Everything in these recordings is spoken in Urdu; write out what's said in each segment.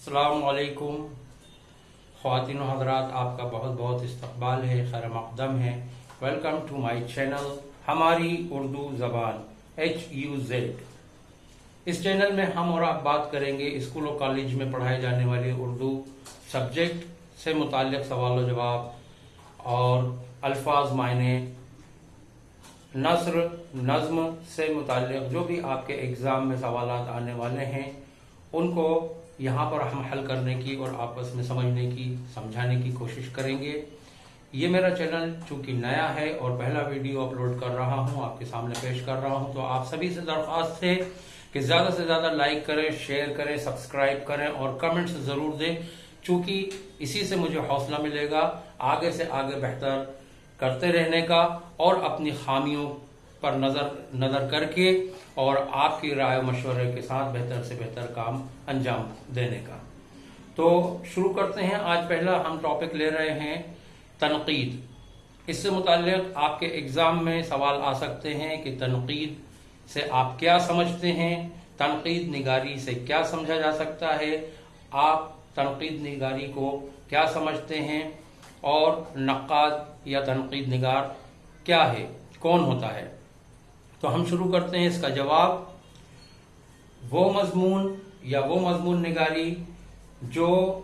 السلام علیکم۔ خواتین و حضرات، آپ کا بہت بہت استقبال ہے، خیر مقدم ہے۔ ویلکم ٹو مائی چینل ہماری اردو زبان ایچ یو زیڈ اس چینل میں ہم اور آپ بات کریں گے اسکول و کالج میں پڑھائے جانے والے اردو سبجیکٹ سے متعلق سوال و جواب اور الفاظ، معنی، نثر، نظم سے متعلق جو بھی آپ کے اگزام میں سوالات آنے والے ہیں، ان کو یہاں پر ہم حل کرنے کی اور آپس میں سمجھنے کی، سمجھانے کی کوشش کریں گے۔ یہ میرا چینل چونکہ نیا ہے اور پہلا ویڈیو اپلوڈ کر رہا ہوں، آپ کے سامنے پیش کر رہا ہوں، تو آپ سبھی سے درخواست ہے کہ زیادہ سے زیادہ لائک کریں، شیئر کریں، سبسکرائب کریں اور کمنٹس ضرور دیں، چونکہ اسی سے مجھے حوصلہ ملے گا آگے سے آگے بہتر کرتے رہنے کا اور اپنی خامیوں پر نظر نظر کر کے اور آپ کی رائے و مشورے کے ساتھ بہتر سے بہتر کام انجام دینے کا۔ تو شروع کرتے ہیں۔ آج پہلا ہم ٹاپک لے رہے ہیں تنقید۔ اس سے متعلق آپ کے اگزام میں سوال آ سکتے ہیں کہ تنقید سے آپ کیا سمجھتے ہیں؟ تنقید نگاری سے کیا سمجھا جا سکتا ہے؟ آپ تنقید نگاری کو کیا سمجھتے ہیں؟ اور نقاد یا تنقید نگار کیا ہے؟ کون ہوتا ہے؟ تو ہم شروع کرتے ہیں اس کا جواب۔ وہ مضمون یا وہ مضمون نگاری جو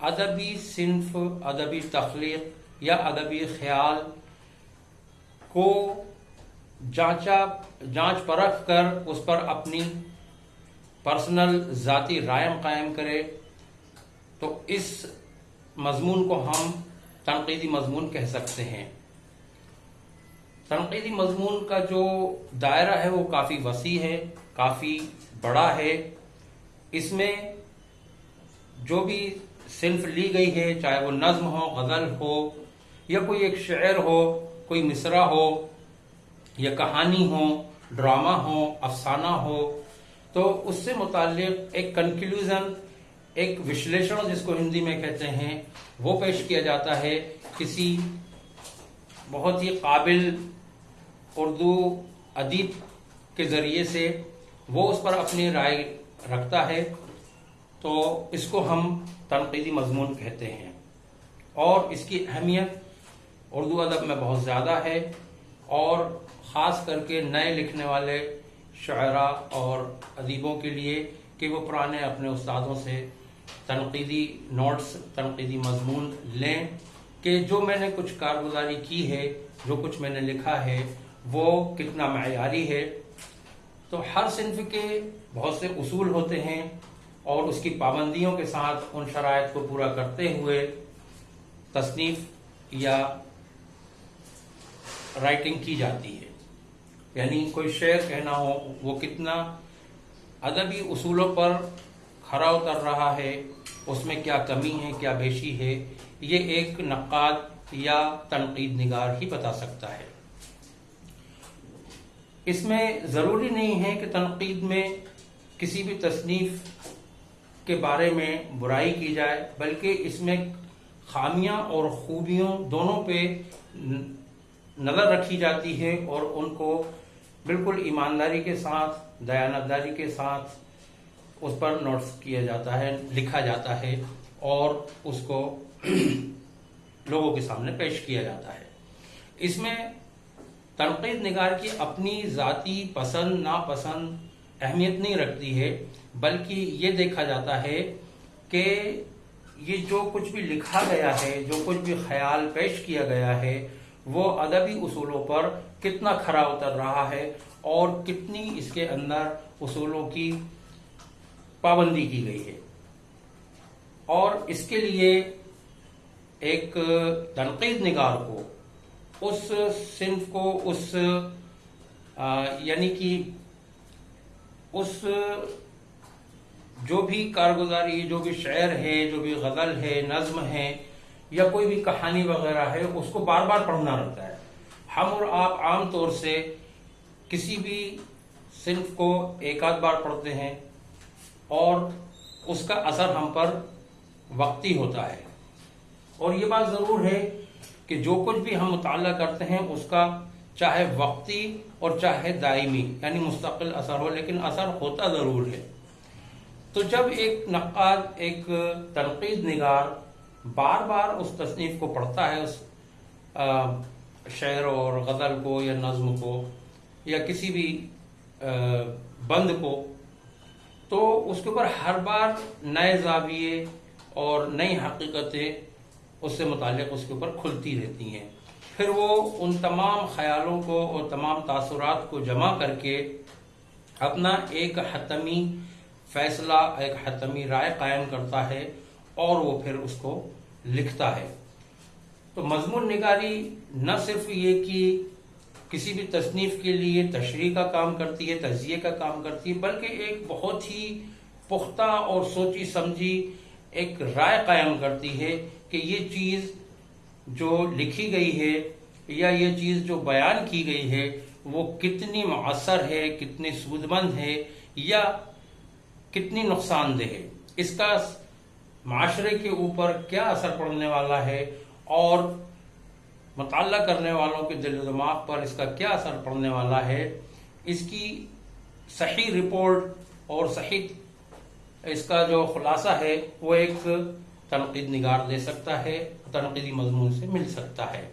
ادبی صنف، ادبی تخلیق یا ادبی خیال کو جانچا، جانچ پرکھ کر اس پر اپنی پرسنل ذاتی رائم قائم کرے، تو اس مضمون کو ہم تنقیدی مضمون کہہ سکتے ہیں۔ تنقیدی مضمون کا جو دائرہ ہے وہ کافی وسیع ہے، کافی بڑا ہے۔ اس میں جو بھی صنف لی گئی ہے، چاہے وہ نظم ہو، غزل ہو، یا کوئی ایک شعر ہو، کوئی مصرع ہو، یا کہانی ہو، ڈرامہ ہو، افسانہ ہو، تو اس سے متعلق ایک کنکلوژن، ایک وشلیشن جس کو ہندی میں کہتے ہیں، وہ پیش کیا جاتا ہے۔ کسی بہت ہی قابل اردو ادیب کے ذریعے سے وہ اس پر اپنی رائے رکھتا ہے، تو اس کو ہم تنقیدی مضمون کہتے ہیں۔ اور اس کی اہمیت اردو ادب میں بہت زیادہ ہے اور خاص کر کے نئے لکھنے والے شعراء اور ادیبوں کے لیے کہ وہ پرانے اپنے استادوں سے تنقیدی نوٹس، تنقیدی مضمون لیں۔ کہ جو میں نے کچھ کارگزاری کی ہے، جو کچھ میں نے لکھا ہے، وہ کتنا معیاری ہے۔ تو ہر صنف کے بہت سے اصول ہوتے ہیں اور اس کی پابندیوں کے ساتھ ان شرائط کو پورا کرتے ہوئے تصنیف یا رائٹنگ کی جاتی ہے۔ یعنی کوئی شعر کہنا ہو، وہ کتنا ادبی اصولوں پر کھرا اتر رہا ہے اس میں کیا کمی ہے، کیا بیشی ہے، یہ ایک نقاد یا تنقید نگار ہی بتا سکتا ہے۔ اس میں ضروری نہیں ہے کہ تنقید میں کسی بھی تصنیف کے بارے میں برائی کی جائے، بلکہ اس میں خامیاں اور خوبیوں دونوں پہ نظر رکھی جاتی ہے اور ان کو بالکل ایمانداری کے ساتھ، دیانتداری کے ساتھ اس پر نوٹس کیا جاتا ہے، لکھا جاتا ہے اور اس کو لوگوں کے سامنے پیش کیا جاتا ہے۔ اس میں تنقید نگار کی اپنی ذاتی پسند، ناپسند اہمیت نہیں رکھتی ہے، بلکہ یہ دیکھا جاتا ہے کہ یہ جو کچھ بھی لکھا گیا ہے، جو کچھ بھی خیال پیش کیا گیا ہے، وہ ادبی اصولوں پر کتنا کھرا اتر رہا ہے اور کتنی اس کے اندر اصولوں کی پابندی کی گئی ہے۔ اور اس کے لیے ایک تنقید نگار کو، اس صنف کو، اس یعنی کہ اس جو بھی کارگزاری، جو بھی شعر ہے، جو بھی غزل ہے، نظم ہے، یا کوئی بھی کہانی وغیرہ ہے، اس کو بار بار پڑھنا رہتا ہے۔ ہم اور آپ عام طور سے کسی بھی صنف کو ایک آدھ بار پڑھتے ہیں۔ اور اس کا اثر ہم پر وقتی ہوتا ہے۔ اور یہ بات ضرور ہے کہ جو کچھ بھی ہم مطالعہ کرتے ہیں، اس کا چاہے وقتی اور چاہے دائمی یعنی مستقل اثر ہو، لیکن اثر ہوتا ضرور ہے۔ تو جب ایک نقاد، ایک تنقید نگار بار بار اس تصنیف کو پڑھتا ہے، اس شعر اور غزل کو یا نظم کو یا کسی بھی بند کو تو اس کے اوپر ہر بار نئے زاویے اور نئی حقیقتیں اس سے متعلق اس کے اوپر کھلتی رہتی ہیں۔ پھر وہ ان تمام خیالوں کو اور تمام تاثرات کو جمع کر کے اپنا ایک حتمی فیصلہ، ایک حتمی رائے قائم کرتا ہے اور وہ پھر اس کو لکھتا ہے۔ تو مضمون نگاری نہ صرف یہ کہ کسی بھی تصنیف کے لیے تشریح کا کام کرتی ہے تجزیے کا کام کرتی ہے، بلکہ ایک بہت ہی پختہ اور سوچی سمجھی ایک رائے قائم کرتی ہے کہ یہ چیز جو لکھی گئی ہے یا یہ چیز جو بیان کی گئی ہے، وہ کتنی مؤثر ہے، کتنی سود مند ہے یا کتنی نقصان دہ ہے۔ اس کا معاشرے کے اوپر کیا اثر پڑنے والا ہے اور مطالعہ کرنے والوں کے دل و دماغ پر اس کا کیا اثر پڑنے والا ہے؟ اس کی صحیح رپورٹ اور صحیح اس کا جو خلاصہ ہے، وہ ایک تنقید نگار دے سکتا ہے، تنقیدی مضمون سے مل سکتا ہے۔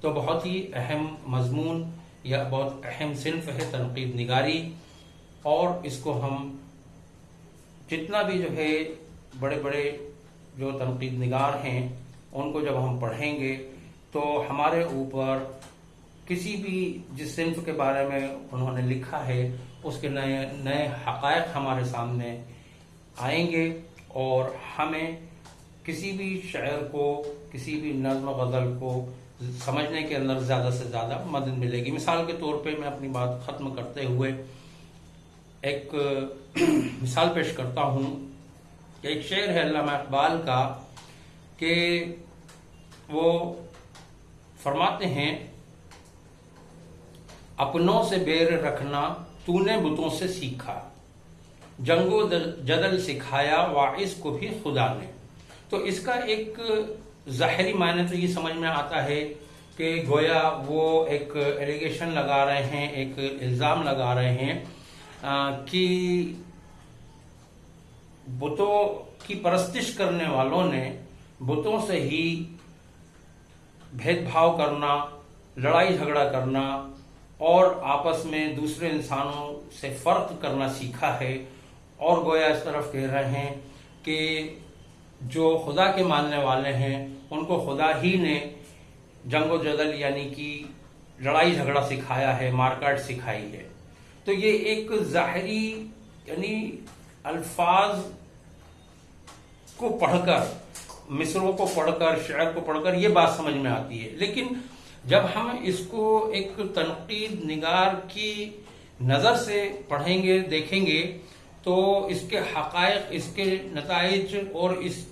تو بہت ہی اہم مضمون یا بہت اہم صنف ہے تنقید نگاری۔ اور اس کو ہم جتنا بھی جو ہے، بڑے بڑے جو تنقید نگار ہیں، ان کو جب ہم پڑھیں گے تو ہمارے اوپر کسی بھی جس صنف کے بارے میں انہوں نے لکھا ہے، اس کے نئے نئے حقائق ہمارے سامنے آئیں گے اور ہمیں کسی بھی شعر کو، کسی بھی نظم و غزل کو سمجھنے کے اندر زیادہ سے زیادہ مدد ملے گی۔ مثال کے طور پہ میں اپنی بات ختم کرتے ہوئے ایک مثال پیش کرتا ہوں کہ ایک شعر ہے علامہ اقبال کا کہ وہ فرماتے ہیں، اپنوں سے بیر رکھنا تو نے بتوں سے سیکھا جنگ و جدل سکھایا واعث کو بھی خدا نے۔ تو اس کا ایک ظاہری معنی تو یہ سمجھ میں آتا ہے کہ گویا وہ ایک ایلیگیشن لگا رہے ہیں، ایک الزام لگا رہے ہیں کہ بتوں کی پرستش کرنے والوں نے بتوں سے ہی بھید بھاؤ کرنا، لڑائی جھگڑا کرنا اور آپس میں دوسرے انسانوں سے فرق کرنا سیکھا ہے۔ اور گویا اس طرف کہہ رہے ہیں کہ جو خدا کے ماننے والے ہیں، ان کو خدا ہی نے جنگ و جدل یعنی کہ لڑائی جھگڑا سکھایا ہے، مارکاٹ سکھائی ہے۔ تو یہ ایک ظاہری یعنی الفاظ کو پڑھ کر مصروں کو پڑھ کر، شعر کو پڑھ کر یہ بات سمجھ میں آتی ہے۔ لیکن جب ہم اس کو ایک تنقید نگار کی نظر سے پڑھیں گے، دیکھیں گے، تو اس کے حقائق، اس کے نتائج اور اس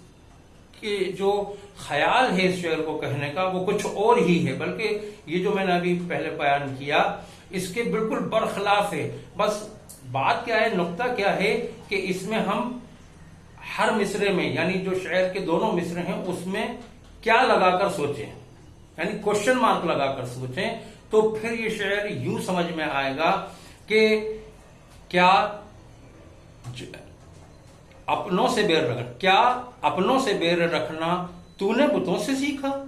کے جو خیال ہے اس شعر کو کہنے کا، وہ کچھ اور ہی ہے۔ بلکہ یہ جو میں نے ابھی پہلے بیان کیا، اس کے بالکل برخلاف ہے۔ بس بات کیا ہے، نقطہ کیا ہے کہ اس میں ہم ہر مصرے میں یعنی جو شعر کے دونوں مصرے ہیں، اس میں کیا لگا کر سوچیں؟ یعنی کوشچن مارک لگا کر سوچیں۔ تو پھر یہ شعر یوں سمجھ میں آئے گا کہ کیا اپنوں سے بیر رکھنا کیا اپنوں سے بیر رکھنا تو نے بتوں سے سیکھا؟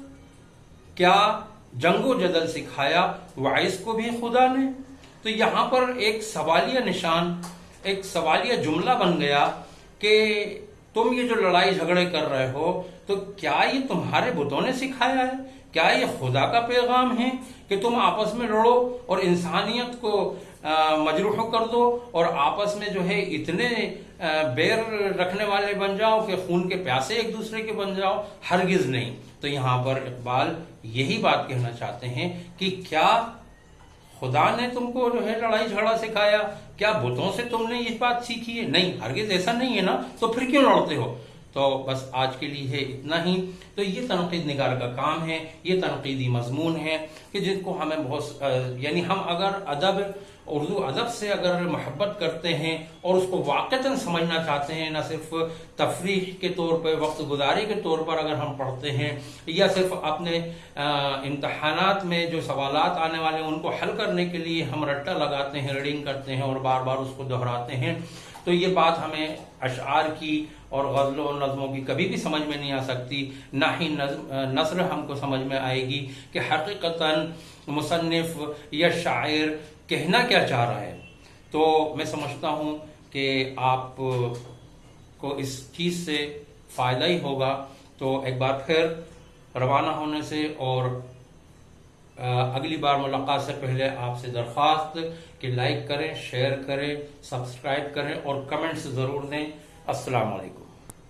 کیا جنگ و جدل سکھایا وائس کو بھی خدا نے؟ تو یہاں پر ایک سوالیہ نشان، ایک سوالیہ جملہ بن گیا کہ تم یہ جو لڑائی جھگڑے کر رہے ہو، تو کیا یہ تمہارے بتوں نے سکھایا ہے؟ کیا یہ خدا کا پیغام ہے کہ تم آپس میں لڑو اور انسانیت کو مجروح کر دو اور آپس میں جو ہے اتنے بیر رکھنے والے بن جاؤ کہ خون کے پیاسے ایک دوسرے کے بن جاؤ، ہرگز نہیں۔ تو یہاں پر اقبال یہی بات کہنا چاہتے ہیں کہ کیا خدا نے تم کو جو ہے لڑائی جھگڑا سکھایا، کیا بتوں سے تم نے یہ بات سیکھی ہے؟ نہیں، ہرگز ایسا نہیں ہے نا، تو پھر کیوں لڑتے ہو؟ تو بس آج کے لیے ہے اتنا ہی۔ تو یہ تنقید نگار کا کام ہے، یہ تنقیدی مضمون ہے کہ جن کو ہمیں بہت یعنی ہم اگر ادب اردو ادب سے اگر محبت کرتے ہیں اور اس کو واقعتاً سمجھنا چاہتے ہیں، نہ صرف تفریح کے طور پہ، وقت گزاری کے طور پر اگر ہم پڑھتے ہیں، یا صرف اپنے امتحانات میں جو سوالات آنے والے ہیں، ان کو حل کرنے کے لیے ہم رٹا لگاتے ہیں، ریڈنگ کرتے ہیں اور بار بار اس کو دہراتے ہیں۔ تو یہ بات ہمیں اشعار کی اور غزلوں اور نظموں کی کبھی بھی سمجھ میں نہیں آ سکتی۔ نہ ہی نثر ہم کو سمجھ میں آئے گی کہ حقیقتا مصنف یا شاعر کہنا کیا چاہ رہا ہے؟ تو میں سمجھتا ہوں کہ آپ کو اس چیز سے فائدہ ہی ہوگا۔ تو ایک بار پھر روانہ ہونے سے اور اگلی بار ملاقات سے پہلے آپ سے درخواست کہ لائک کریں، شیئر کریں، سبسکرائب کریں اور کمنٹس ضرور دیں۔ السلام علیکم۔